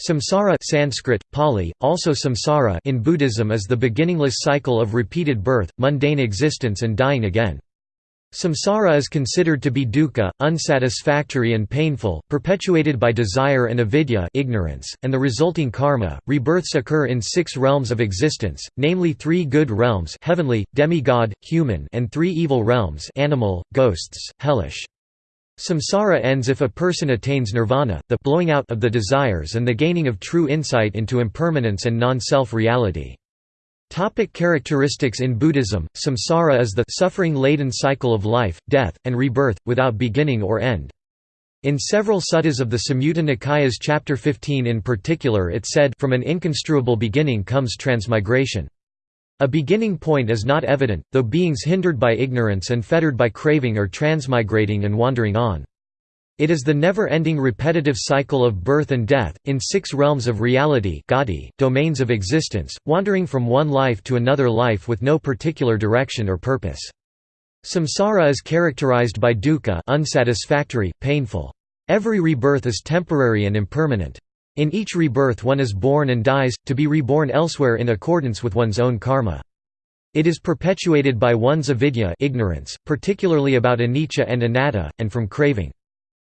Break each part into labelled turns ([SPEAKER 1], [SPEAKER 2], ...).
[SPEAKER 1] Samsara Sanskrit, Pali, also samsara in Buddhism is the beginningless cycle of repeated birth, mundane existence and dying again. Samsara is considered to be dukkha, unsatisfactory and painful, perpetuated by desire and avidya ignorance, and the resulting karma. Rebirths occur in six realms of existence, namely three good realms heavenly, demigod, human and three evil realms animal, ghosts, hellish. Samsara ends if a person attains nirvana, the blowing out of the desires and the gaining of true insight into impermanence and non-self reality. Topic characteristics In Buddhism, samsara is the suffering-laden cycle of life, death, and rebirth, without beginning or end. In several suttas of the Samyutta Nikayas chapter 15 in particular it said from an inconstruable beginning comes transmigration. A beginning point is not evident, though beings hindered by ignorance and fettered by craving are transmigrating and wandering on. It is the never-ending repetitive cycle of birth and death, in six realms of reality domains of existence, wandering from one life to another life with no particular direction or purpose. Samsara is characterized by dukkha unsatisfactory, painful. Every rebirth is temporary and impermanent. In each rebirth one is born and dies, to be reborn elsewhere in accordance with one's own karma. It is perpetuated by one's avidya ignorance, particularly about anicca and anatta, and from craving.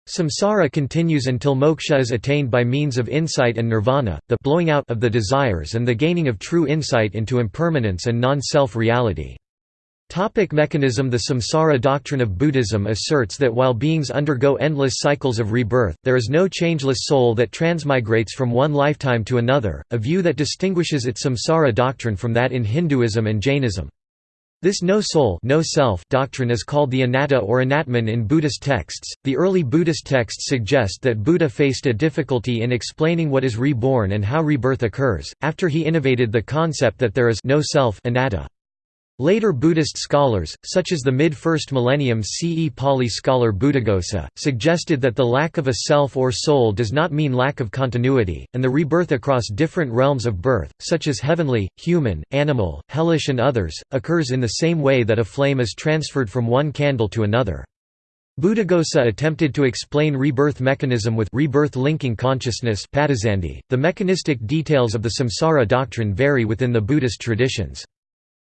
[SPEAKER 1] Samsara continues until moksha is attained by means of insight and nirvana, the blowing out of the desires and the gaining of true insight into impermanence and non-self reality. Topic mechanism The samsara doctrine of Buddhism asserts that while beings undergo endless cycles of rebirth, there is no changeless soul that transmigrates from one lifetime to another, a view that distinguishes its samsara doctrine from that in Hinduism and Jainism. This no soul no self doctrine is called the anatta or anatman in Buddhist texts. The early Buddhist texts suggest that Buddha faced a difficulty in explaining what is reborn and how rebirth occurs, after he innovated the concept that there is no self anatta. Later Buddhist scholars, such as the mid-1st millennium CE Pali scholar Buddhaghosa, suggested that the lack of a self or soul does not mean lack of continuity, and the rebirth across different realms of birth, such as heavenly, human, animal, hellish and others, occurs in the same way that a flame is transferred from one candle to another. Buddhaghosa attempted to explain rebirth mechanism with rebirth linking consciousness the mechanistic details of the samsara doctrine vary within the Buddhist traditions.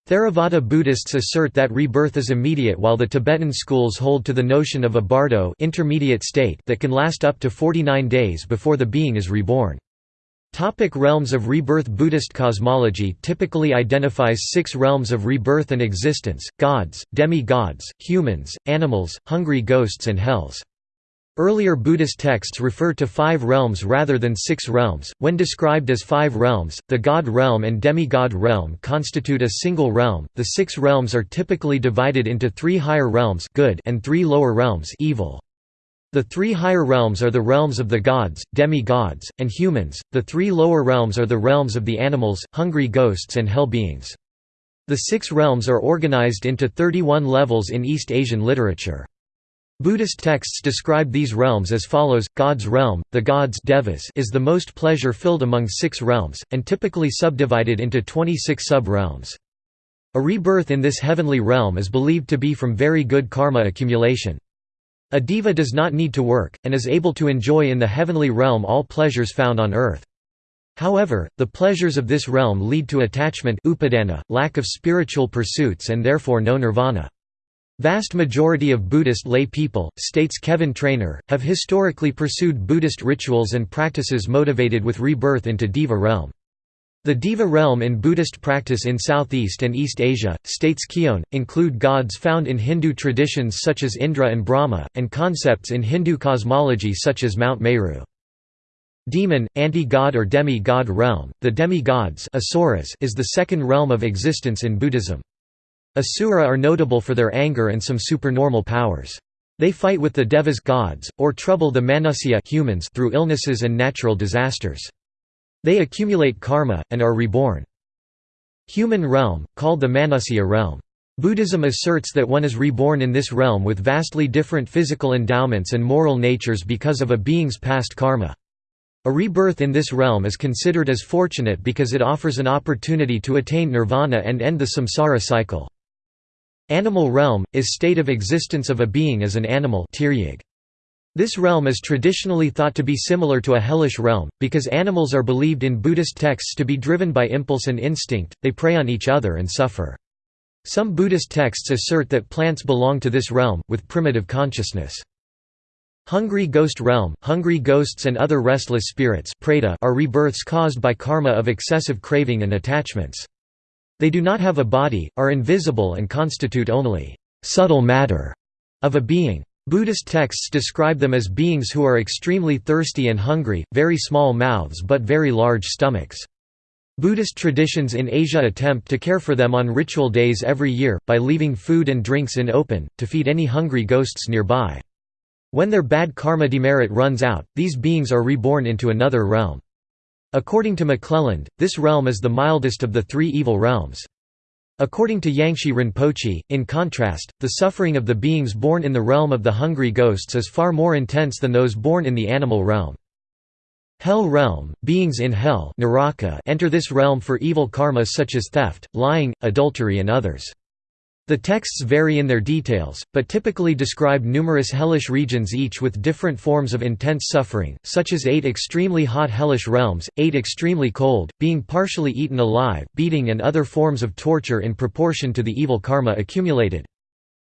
[SPEAKER 1] Theravada Buddhists assert that rebirth is immediate while the Tibetan schools hold to the notion of a bardo intermediate state that can last up to 49 days before the being is reborn. Topic realms of rebirth Buddhist cosmology typically identifies six realms of rebirth and existence, gods, demi-gods, humans, animals, hungry ghosts and hells. Earlier Buddhist texts refer to five realms rather than six realms. When described as five realms, the god realm and demigod realm constitute a single realm. The six realms are typically divided into three higher realms good and three lower realms evil. The three higher realms are the realms of the gods, demi-gods, and humans. The three lower realms are the realms of the animals, hungry ghosts and hell beings. The six realms are organized into 31 levels in East Asian literature. Buddhist texts describe these realms as follows, God's realm, the gods devas is the most pleasure-filled among six realms, and typically subdivided into 26 sub-realms. A rebirth in this heavenly realm is believed to be from very good karma accumulation. A deva does not need to work, and is able to enjoy in the heavenly realm all pleasures found on earth. However, the pleasures of this realm lead to attachment upadana, lack of spiritual pursuits and therefore no nirvana. Vast majority of Buddhist lay people, states Kevin Trainor, have historically pursued Buddhist rituals and practices motivated with rebirth into Deva realm. The Deva realm in Buddhist practice in Southeast and East Asia, states Keown, include gods found in Hindu traditions such as Indra and Brahma, and concepts in Hindu cosmology such as Mount Meru. Demon, anti-god or demi-god realm, the demi-gods is the second realm of existence in Buddhism. Asura are notable for their anger and some supernormal powers. They fight with the devas gods, or trouble the manusya humans through illnesses and natural disasters. They accumulate karma, and are reborn. Human realm, called the manusya realm. Buddhism asserts that one is reborn in this realm with vastly different physical endowments and moral natures because of a being's past karma. A rebirth in this realm is considered as fortunate because it offers an opportunity to attain nirvana and end the samsara cycle. Animal realm, is state of existence of a being as an animal This realm is traditionally thought to be similar to a hellish realm, because animals are believed in Buddhist texts to be driven by impulse and instinct, they prey on each other and suffer. Some Buddhist texts assert that plants belong to this realm, with primitive consciousness. Hungry ghost realm – Hungry ghosts and other restless spirits are rebirths caused by karma of excessive craving and attachments. They do not have a body, are invisible and constitute only «subtle matter» of a being. Buddhist texts describe them as beings who are extremely thirsty and hungry, very small mouths but very large stomachs. Buddhist traditions in Asia attempt to care for them on ritual days every year, by leaving food and drinks in open, to feed any hungry ghosts nearby. When their bad karma demerit runs out, these beings are reborn into another realm. According to McClelland, this realm is the mildest of the three evil realms. According to Yangsi Rinpoche, in contrast, the suffering of the beings born in the realm of the hungry ghosts is far more intense than those born in the animal realm. Hell realm – Beings in hell enter this realm for evil karma such as theft, lying, adultery and others. The texts vary in their details, but typically describe numerous hellish regions each with different forms of intense suffering, such as eight extremely hot hellish realms, eight extremely cold, being partially eaten alive, beating and other forms of torture in proportion to the evil karma accumulated.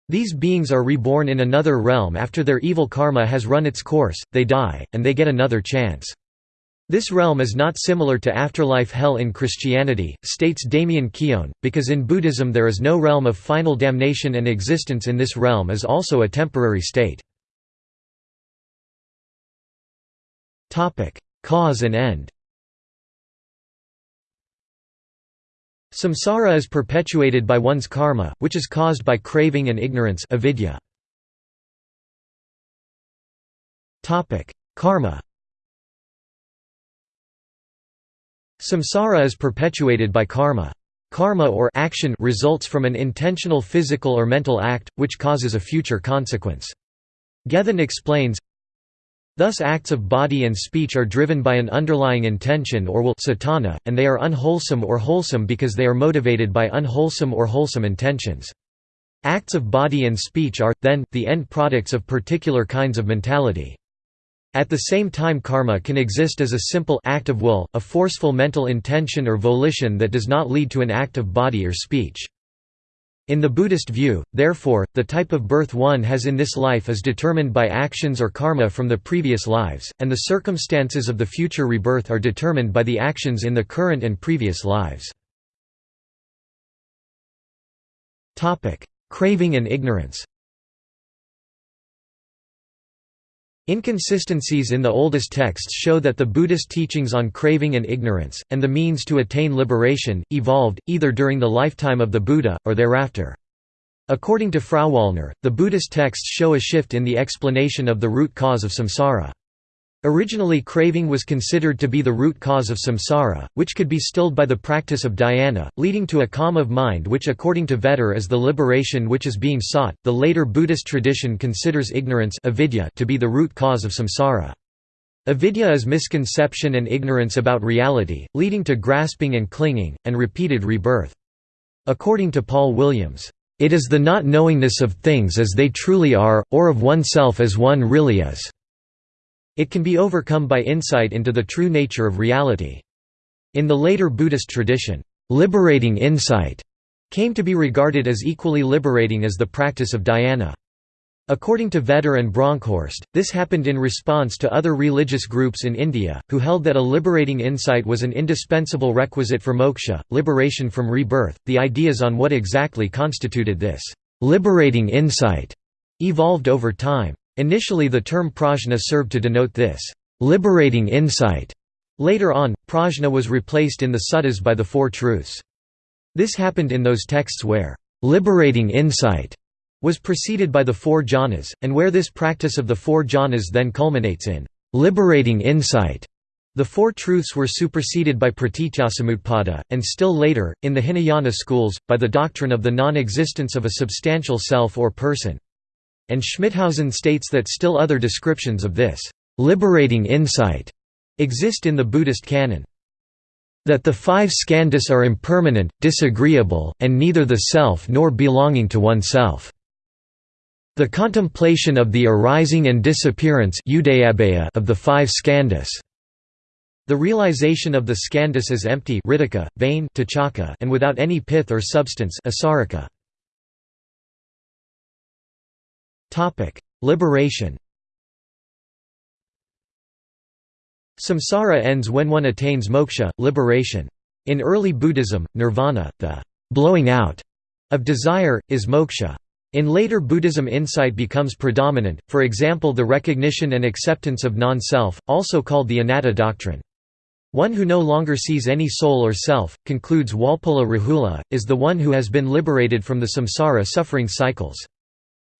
[SPEAKER 1] These beings are reborn in another realm after their evil karma has run its course, they die, and they get another chance. This realm is not similar to afterlife hell in Christianity, states Damien Keown, because in Buddhism there is no realm of final damnation and existence in this realm is also a temporary state. Cause and end Samsara is perpetuated by one's karma, which is caused by craving and ignorance avidya. Karma Samsara is perpetuated by karma. Karma or action results from an intentional physical or mental act, which causes a future consequence. Gethin explains, Thus acts of body and speech are driven by an underlying intention or will cetana, and they are unwholesome or wholesome because they are motivated by unwholesome or wholesome intentions. Acts of body and speech are, then, the end products of particular kinds of mentality. At the same time karma can exist as a simple act of will, a forceful mental intention or volition that does not lead to an act of body or speech. In the Buddhist view, therefore, the type of birth one has in this life is determined by actions or karma from the previous lives, and the circumstances of the future rebirth are determined by the actions in the current and previous lives. Craving and ignorance Inconsistencies in the oldest texts show that the Buddhist teachings on craving and ignorance, and the means to attain liberation, evolved, either during the lifetime of the Buddha, or thereafter. According to Frauwallner, the Buddhist texts show a shift in the explanation of the root cause of samsara. Originally craving was considered to be the root cause of samsara, which could be stilled by the practice of dhyana, leading to a calm of mind which according to Vetter is the liberation which is being sought. The later Buddhist tradition considers ignorance avidya to be the root cause of samsara. Avidya is misconception and ignorance about reality, leading to grasping and clinging, and repeated rebirth. According to Paul Williams, "...it is the not knowingness of things as they truly are, or of oneself as one really is." It can be overcome by insight into the true nature of reality. In the later Buddhist tradition, liberating insight came to be regarded as equally liberating as the practice of dhyana. According to Vetter and Bronkhorst, this happened in response to other religious groups in India, who held that a liberating insight was an indispensable requisite for moksha, liberation from rebirth. The ideas on what exactly constituted this liberating insight evolved over time. Initially the term prajna served to denote this liberating insight. Later on, prajna was replaced in the suttas by the Four Truths. This happened in those texts where liberating insight was preceded by the four jhanas, and where this practice of the four jhanas then culminates in liberating insight. The Four Truths were superseded by pratityasamutpada, and still later, in the Hinayana schools, by the doctrine of the non-existence of a substantial self or person and Schmithausen states that still other descriptions of this liberating insight exist in the Buddhist canon. That the five skandhas are impermanent, disagreeable, and neither the self nor belonging to oneself. The contemplation of the arising and disappearance of the five skandhas. The realization of the skandhas as empty vain and without any pith or substance Liberation Samsara ends when one attains moksha, liberation. In early Buddhism, nirvana, the blowing out of desire, is moksha. In later Buddhism insight becomes predominant, for example the recognition and acceptance of non-self, also called the anatta doctrine. One who no longer sees any soul or self, concludes Walpola Rahula, is the one who has been liberated from the samsara suffering cycles.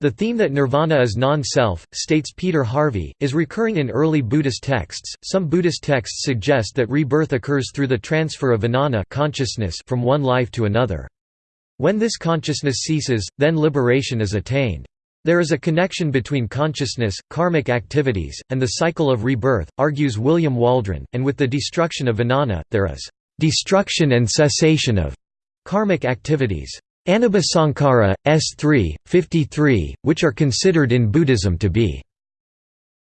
[SPEAKER 1] The theme that nirvana is non-self, states Peter Harvey, is recurring in early Buddhist texts. Some Buddhist texts suggest that rebirth occurs through the transfer of vijnana consciousness from one life to another. When this consciousness ceases, then liberation is attained. There is a connection between consciousness, karmic activities, and the cycle of rebirth, argues William Waldron, and with the destruction of vijnana, there is destruction and cessation of karmic activities. Anubhasankara, S3, 53, which are considered in Buddhism to be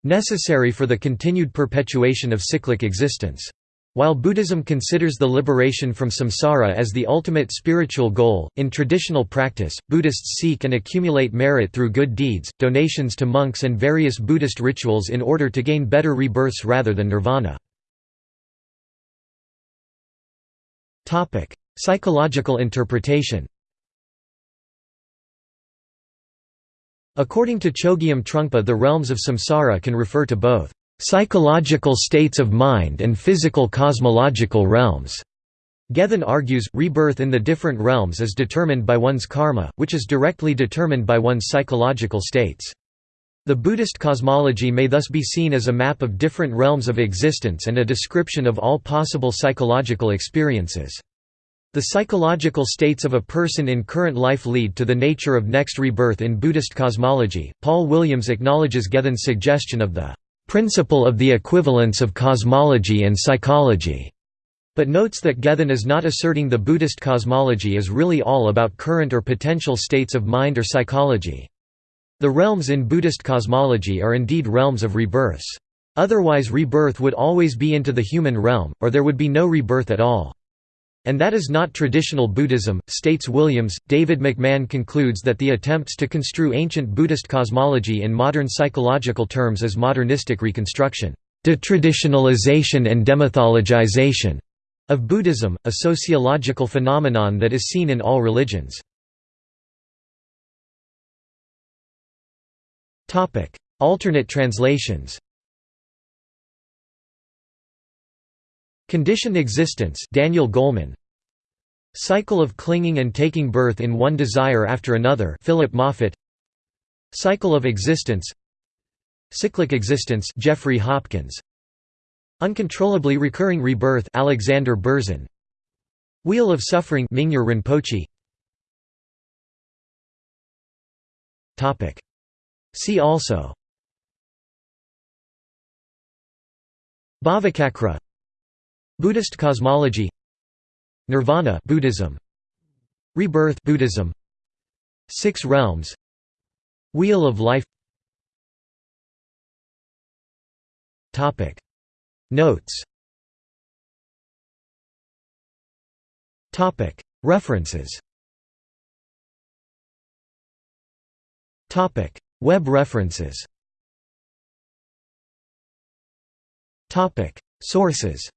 [SPEAKER 1] necessary for the continued perpetuation of cyclic existence. While Buddhism considers the liberation from samsara as the ultimate spiritual goal, in traditional practice, Buddhists seek and accumulate merit through good deeds, donations to monks and various Buddhist rituals in order to gain better rebirths rather than nirvana. Psychological interpretation According to Chogyam Trungpa the realms of samsara can refer to both psychological states of mind and physical cosmological realms. Gethin argues, rebirth in the different realms is determined by one's karma, which is directly determined by one's psychological states. The Buddhist cosmology may thus be seen as a map of different realms of existence and a description of all possible psychological experiences. The psychological states of a person in current life lead to the nature of next rebirth in Buddhist cosmology. Paul Williams acknowledges Gethin's suggestion of the principle of the equivalence of cosmology and psychology, but notes that Gethin is not asserting the Buddhist cosmology is really all about current or potential states of mind or psychology. The realms in Buddhist cosmology are indeed realms of rebirths. Otherwise rebirth would always be into the human realm, or there would be no rebirth at all. And that is not traditional Buddhism, states Williams. David McMahon concludes that the attempts to construe ancient Buddhist cosmology in modern psychological terms as modernistic reconstruction, detraditionalization and demythologization of Buddhism, a sociological phenomenon that is seen in all religions. Alternate translations Conditioned existence Daniel Goleman. Cycle of clinging and taking birth in one desire after another Philip Moffitt Cycle of existence. Cyclic existence Jeffrey Hopkins. Uncontrollably recurring rebirth Alexander Berzin. Wheel of suffering Mingyur Rinpoche. Topic. See also. Bhavachakra Buddhist cosmology Nirvana Buddhism Rebirth Buddhism Six realms Wheel of life. Topic. Notes. Topic. References. Topic. Web references. Topic. Sources